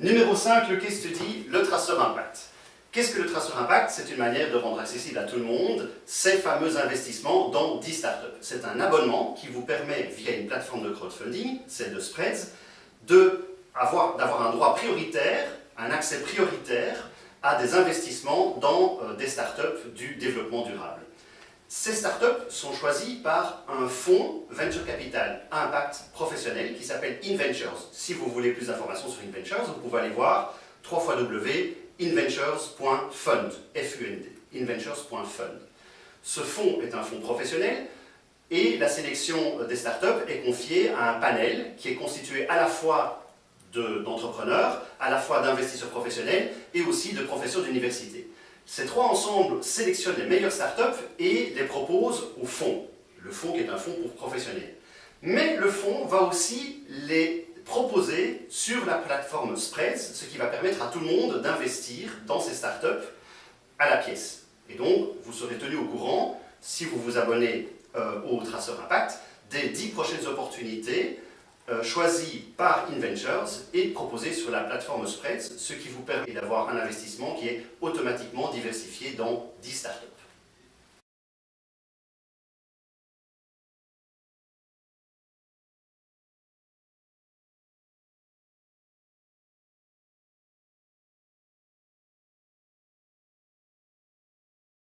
Numéro 5, le case study, le traceur impact. Qu'est-ce que le traceur impact C'est une manière de rendre accessible à tout le monde ces fameux investissements dans 10 startups. C'est un abonnement qui vous permet, via une plateforme de crowdfunding, celle de Spreads, d'avoir un droit prioritaire, un accès prioritaire à des investissements dans euh, des startups du développement durable. Ces startups sont choisies par un fonds venture capital impact professionnel qui s'appelle InVentures. Si vous voulez plus d'informations sur InVentures, vous pouvez aller voir www.inventures.fund, F-U-N-D, inventures.fund. Ce fonds est un fonds professionnel et la sélection des startups est confiée à un panel qui est constitué à la fois d'entrepreneurs, à la fois d'investisseurs professionnels et aussi de professeurs d'université. Ces trois ensembles sélectionnent les meilleures startups et les proposent au fonds. Le fonds qui est un fonds pour professionnels. Mais le fonds va aussi les proposer sur la plateforme Spreads, ce qui va permettre à tout le monde d'investir dans ces startups à la pièce. Et donc, vous serez tenu au courant, si vous vous abonnez euh, au Traceur Impact, des 10 prochaines opportunités euh, choisies par InVentures et proposées sur la plateforme Spreads, ce qui vous permet d'avoir un investissement qui est automatiquement diversifié dans 10 startups.